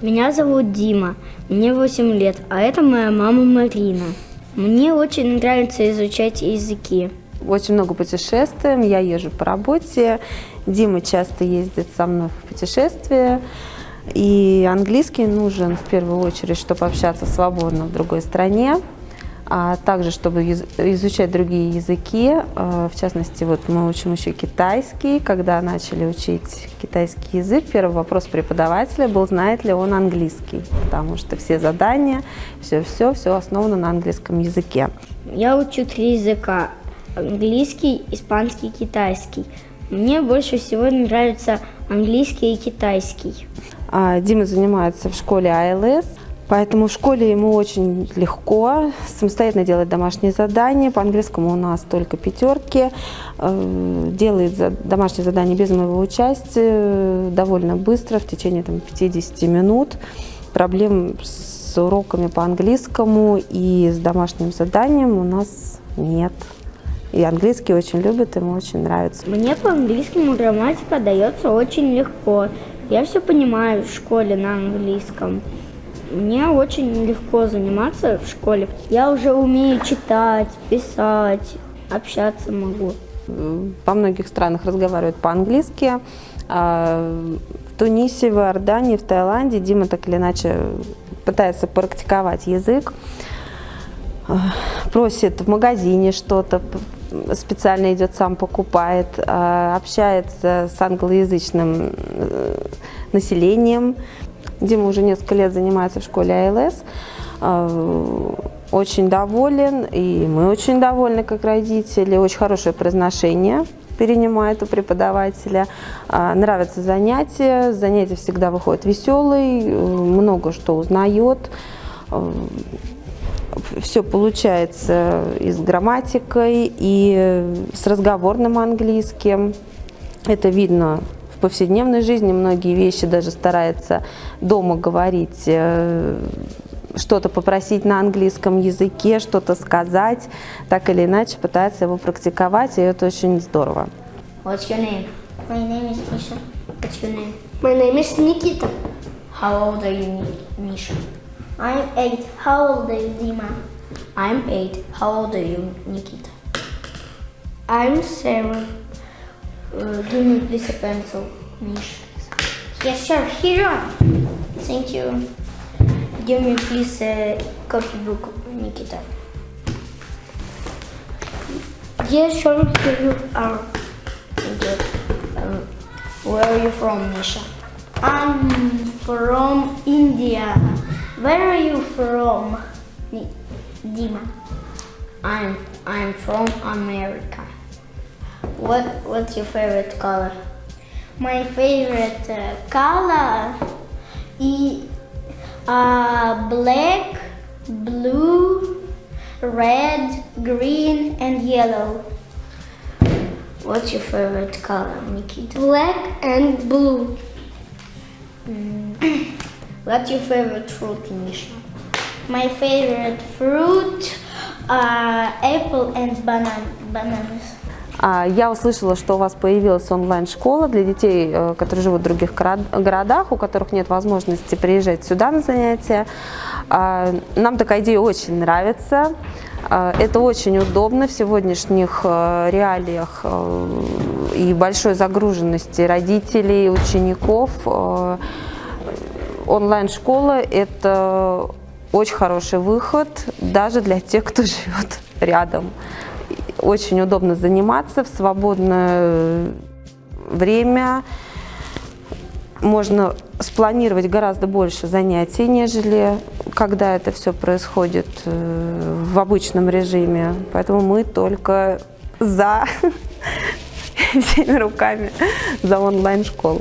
Меня зовут Дима, мне 8 лет, а это моя мама Марина. Мне очень нравится изучать языки. Очень много путешествуем, я езжу по работе, Дима часто ездит со мной в путешествия. И английский нужен в первую очередь, чтобы общаться свободно в другой стране а также, чтобы изучать другие языки. А, в частности, вот мы учим еще китайский. Когда начали учить китайский язык, первый вопрос преподавателя был, знает ли он английский, потому что все задания, все-все, все основано на английском языке. Я учу три языка – английский, испанский, китайский. Мне больше всего нравится английский и китайский. А, Дима занимается в школе АЛС. Поэтому в школе ему очень легко самостоятельно делать домашние задания. По английскому у нас только пятерки. Э, делает домашние задания без моего участия довольно быстро, в течение там, 50 минут. Проблем с уроками по английскому и с домашним заданием у нас нет. И английский очень любит, ему очень нравится. Мне по английскому грамматика дается очень легко. Я все понимаю в школе на английском. Мне очень легко заниматься в школе. Я уже умею читать, писать, общаться могу. Во многих странах разговаривают по-английски. А, в Тунисе, в Иордании, в Таиланде Дима так или иначе пытается практиковать язык. А, просит в магазине что-то, специально идет сам покупает, а, общается с англоязычным э, населением. Дима уже несколько лет занимается в школе АЛС. А, очень доволен, и мы очень довольны, как родители. Очень хорошее произношение перенимает у преподавателя. А, нравятся занятия, занятия всегда выходят веселые, много что узнает. А, Все получается и с грамматикой, и с разговорным английским. Это видно повседневной жизни многие вещи даже старается дома говорить, э, что-то попросить на английском языке, что-то сказать, так или иначе пытается его практиковать, и это очень здорово. What's your name? My name is Misha. What's your name? My name is Nikita. How old are you, Misha? I'm eight. How old are you, Dima? I'm eight. How old are you, Nikita? I'm seven. Uh, give me please a pencil, Mish. Yes, sir. Here on. Thank you. Give me please a copybook, Nikita. Yes, sir. Here you are. Thank you. Um, where are you from, Misha? I'm from India. Where are you from, Dima? I'm I'm from America. What What's your favorite color? My favorite uh, color is uh, black, blue, red, green, and yellow. What's your favorite color, Nikita? Black and blue. Mm. What's your favorite fruit, Misha? My favorite fruit are apple and banana, bananas. А, я услышала, что у вас появилась онлайн-школа для детей, э, которые живут в других городах, у которых нет возможности приезжать сюда на занятия. А, нам такая идея очень нравится. А, это очень удобно в сегодняшних э, реалиях э, и большой загруженности родителей, учеников. Онлайн-школа – это очень хороший выход даже для тех, кто живет рядом очень удобно заниматься в свободное время. Можно спланировать гораздо больше занятий, нежели когда это все происходит э, в обычном режиме. Поэтому мы только за всеми руками за онлайн-школу.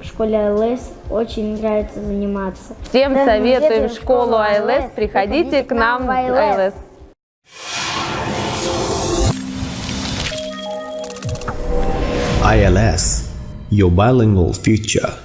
В школе АЛС очень нравится заниматься. Всем советуем школу АЛС, приходите к нам в АЛС. ILS, your bilingual future.